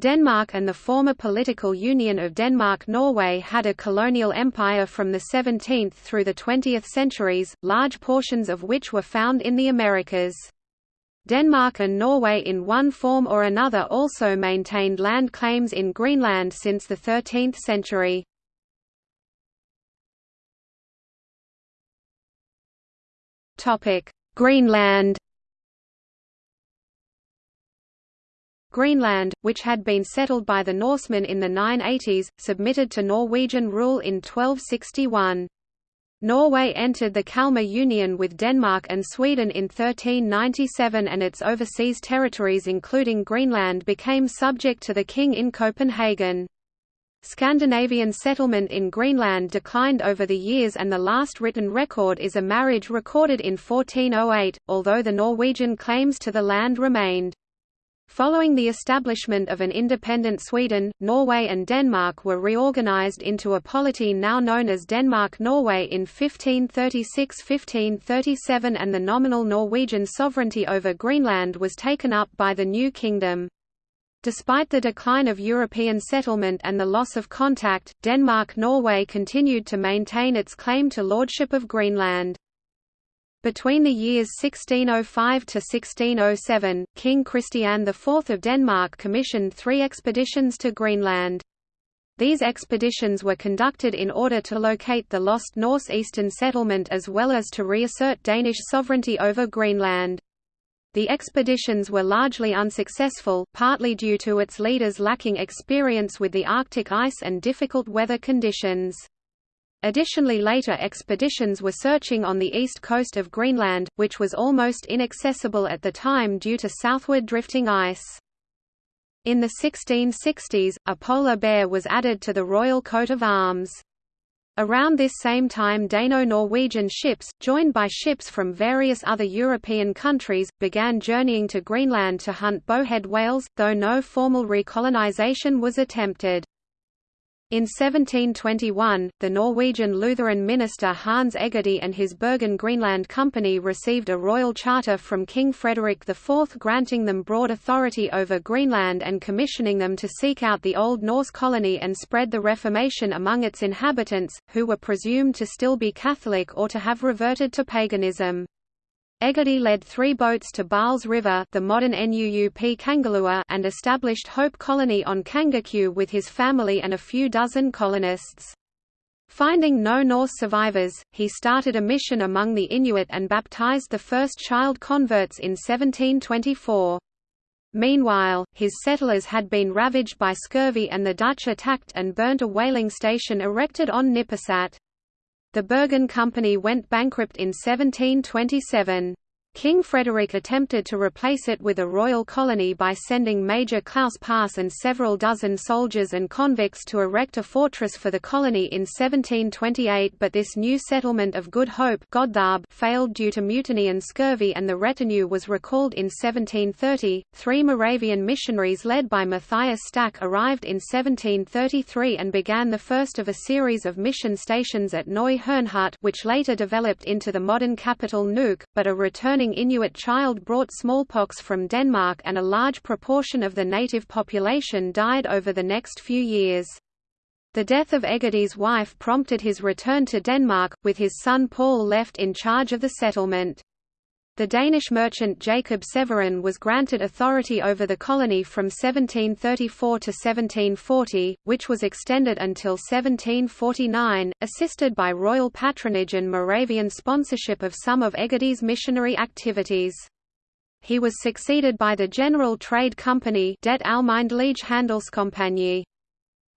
Denmark and the former political union of Denmark-Norway had a colonial empire from the 17th through the 20th centuries, large portions of which were found in the Americas. Denmark and Norway in one form or another also maintained land claims in Greenland since the 13th century. Greenland Greenland, which had been settled by the Norsemen in the 980s, submitted to Norwegian rule in 1261. Norway entered the Kalmar Union with Denmark and Sweden in 1397 and its overseas territories including Greenland became subject to the king in Copenhagen. Scandinavian settlement in Greenland declined over the years and the last written record is a marriage recorded in 1408, although the Norwegian claims to the land remained. Following the establishment of an independent Sweden, Norway and Denmark were reorganized into a polity now known as Denmark-Norway in 1536–1537 and the nominal Norwegian sovereignty over Greenland was taken up by the new kingdom. Despite the decline of European settlement and the loss of contact, Denmark-Norway continued to maintain its claim to lordship of Greenland. Between the years 1605 to 1607, King Christian IV of Denmark commissioned three expeditions to Greenland. These expeditions were conducted in order to locate the lost Norse-Eastern settlement as well as to reassert Danish sovereignty over Greenland. The expeditions were largely unsuccessful, partly due to its leaders lacking experience with the Arctic ice and difficult weather conditions. Additionally later expeditions were searching on the east coast of Greenland, which was almost inaccessible at the time due to southward drifting ice. In the 1660s, a polar bear was added to the royal coat of arms. Around this same time Dano-Norwegian ships, joined by ships from various other European countries, began journeying to Greenland to hunt bowhead whales, though no formal recolonization was attempted. In 1721, the Norwegian Lutheran minister Hans Egede and his Bergen Greenland Company received a royal charter from King Frederick IV granting them broad authority over Greenland and commissioning them to seek out the Old Norse colony and spread the Reformation among its inhabitants, who were presumed to still be Catholic or to have reverted to paganism. Egede led three boats to Baal's River the modern Nuup Kangerlua and established Hope Colony on Kangerku with his family and a few dozen colonists. Finding no Norse survivors, he started a mission among the Inuit and baptized the first child converts in 1724. Meanwhile, his settlers had been ravaged by scurvy and the Dutch attacked and burnt a whaling station erected on Nipisat. The Bergen Company went bankrupt in 1727. King Frederick attempted to replace it with a royal colony by sending Major Claus Paarss and several dozen soldiers and convicts to erect a fortress for the colony in 1728 but this new settlement of Good Hope failed due to mutiny and scurvy and the retinue was recalled in 1730. Three Moravian missionaries led by Matthias Stach arrived in 1733 and began the first of a series of mission stations at Neu Herrnhut which later developed into the modern capital Nuuk, but a returning Inuit child brought smallpox from Denmark and a large proportion of the native population died over the next few years. The death of Egede's wife prompted his return to Denmark, with his son Paul left in charge of the settlement. The Danish merchant Jacob Severin was granted authority over the colony from 1734 to 1740, which was extended until 1749, assisted by royal patronage and Moravian sponsorship of some of Egede's missionary activities. He was succeeded by the General Trade Company Det Almindelige Handelskompagni.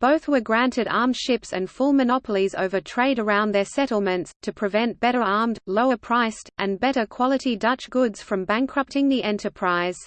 Both were granted armed ships and full monopolies over trade around their settlements, to prevent better armed, lower priced, and better quality Dutch goods from bankrupting the enterprise.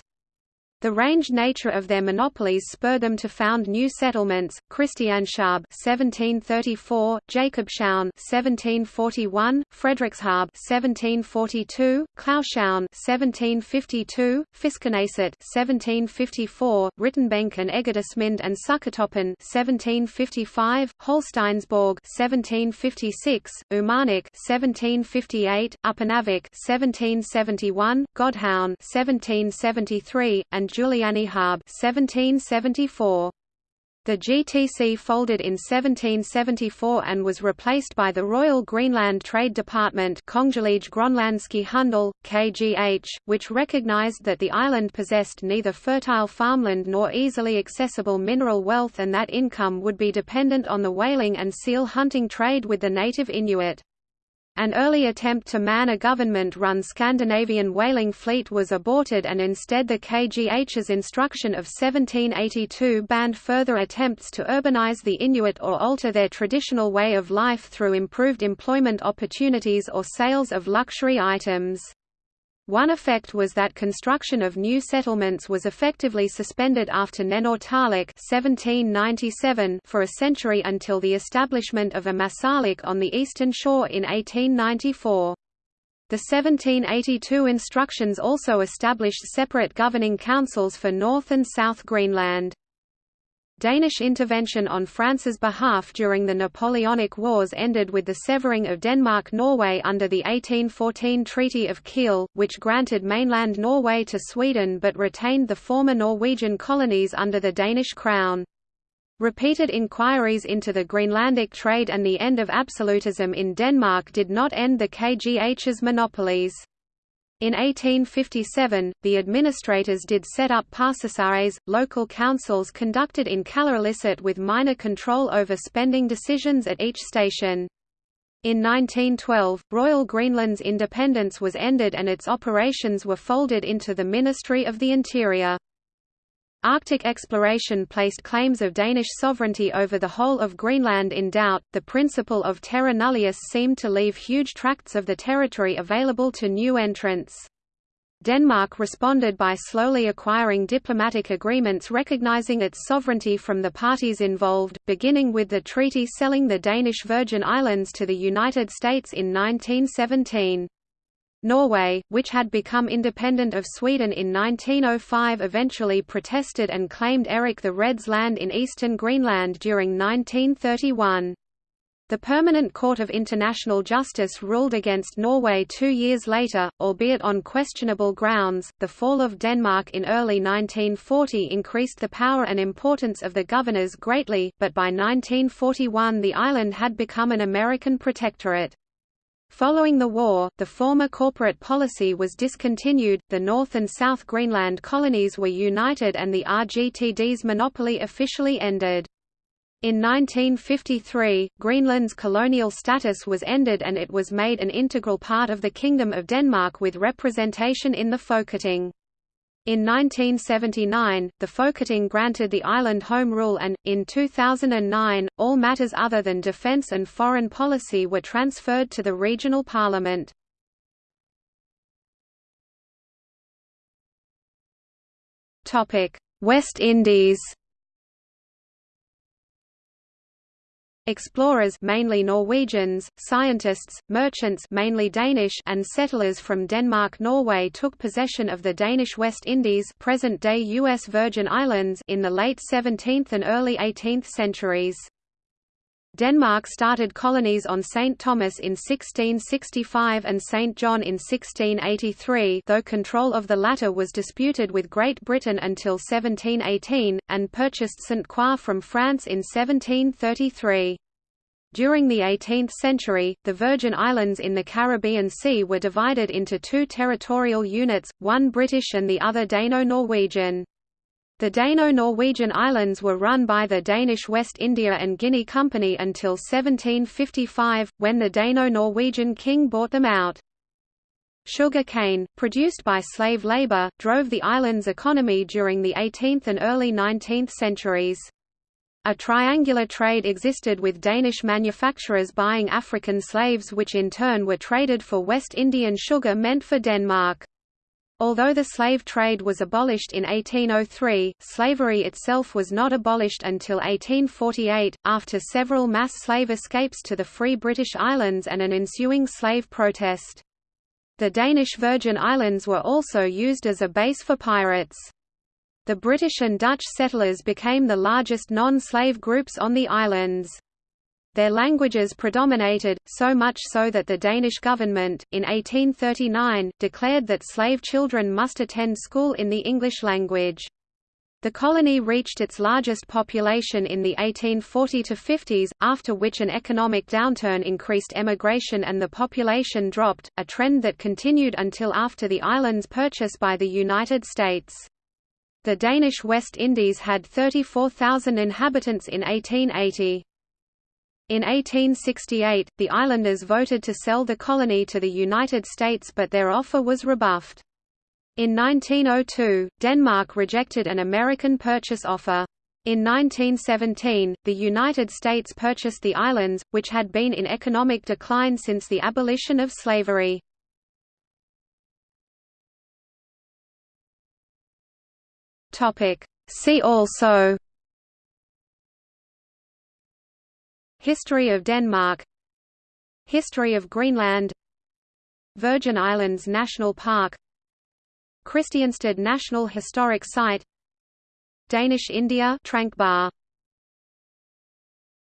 The range nature of their monopolies spurred them to found new settlements: Christianshavn (1734), Jacobshavn (1741), Frederikshavn (1742), Klaushavn (1752), Fiskeneset (1754), Rittenbenk and Egedesminde and Sukkertoppen (1755), Holsteinsborg (1756), Umanak (1758), Upernavik (1771), Godhavn (1773), and Julianehåb 1774. The GTC folded in 1774 and was replaced by the Royal Greenland Trade Department Handel, KGH, which recognized that the island possessed neither fertile farmland nor easily accessible mineral wealth and that income would be dependent on the whaling and seal hunting trade with the native Inuit. An early attempt to man a government-run Scandinavian whaling fleet was aborted and instead the KGH's instruction of 1782 banned further attempts to urbanize the Inuit or alter their traditional way of life through improved employment opportunities or sales of luxury items. One effect was that construction of new settlements was effectively suspended after Nanortalik 1797 for a century until the establishment of Ammassalik on the eastern shore in 1894. The 1782 instructions also established separate governing councils for North and South Greenland. Danish intervention on France's behalf during the Napoleonic Wars ended with the severing of Denmark-Norway under the 1814 Treaty of Kiel, which granted mainland Norway to Sweden but retained the former Norwegian colonies under the Danish crown. Repeated inquiries into the Greenlandic trade and the end of absolutism in Denmark did not end the KGH's monopolies. In 1857, the administrators did set up parsasares, local councils conducted in Kalaallisut with minor control over spending decisions at each station. In 1912, Royal Greenland's independence was ended and its operations were folded into the Ministry of the Interior. Arctic exploration placed claims of Danish sovereignty over the whole of Greenland in doubt. The principle of terra nullius seemed to leave huge tracts of the territory available to new entrants. Denmark responded by slowly acquiring diplomatic agreements recognizing its sovereignty from the parties involved, beginning with the treaty selling the Danish Virgin Islands to the United States in 1917. Norway, which had become independent of Sweden in 1905 eventually protested and claimed Erik the Red's land in eastern Greenland during 1931. The Permanent Court of International Justice ruled against Norway two years later, albeit on questionable grounds. The fall of Denmark in early 1940 increased the power and importance of the governors greatly, but by 1941 the island had become an American protectorate. Following the war, the former corporate policy was discontinued, the North and South Greenland colonies were united and the RGTD's monopoly officially ended. In 1953, Greenland's colonial status was ended and it was made an integral part of the Kingdom of Denmark with representation in the Folketing. In 1979, the Folketing granted the island home rule and, in 2009, all matters other than defence and foreign policy were transferred to the regional parliament. West Indies Explorers mainly Norwegians, scientists, merchants mainly Danish and settlers from Denmark-Norway took possession of the Danish West Indies present-day U.S. Virgin Islands in the late 17th and early 18th centuries. Denmark started colonies on St. Thomas in 1665 and St. John in 1683 though control of the latter was disputed with Great Britain until 1718, and purchased St. Croix from France in 1733. During the 18th century, the Virgin Islands in the Caribbean Sea were divided into two territorial units, one British and the other Dano-Norwegian. The Dano-Norwegian islands were run by the Danish West India and Guinea Company until 1755, when the Dano-Norwegian king bought them out. Sugar cane, produced by slave labor, drove the island's economy during the 18th and early 19th centuries. A triangular trade existed with Danish manufacturers buying African slaves which in turn were traded for West Indian sugar meant for Denmark. Although the slave trade was abolished in 1803, slavery itself was not abolished until 1848, after several mass slave escapes to the Free British Islands and an ensuing slave protest. The Danish Virgin Islands were also used as a base for pirates. The British and Dutch settlers became the largest non-slave groups on the islands. Their languages predominated, so much so that the Danish government, in 1839, declared that slave children must attend school in the English language. The colony reached its largest population in the 1840–50s, after which an economic downturn increased emigration and the population dropped, a trend that continued until after the island's purchase by the United States. The Danish West Indies had 34,000 inhabitants in 1880. In 1868, the islanders voted to sell the colony to the United States but their offer was rebuffed. In 1902, Denmark rejected an American purchase offer. In 1917, the United States purchased the islands, which had been in economic decline since the abolition of slavery. See also History of Denmark History of Greenland Virgin Islands National Park Christiansted National Historic Site Danish India Tranquebar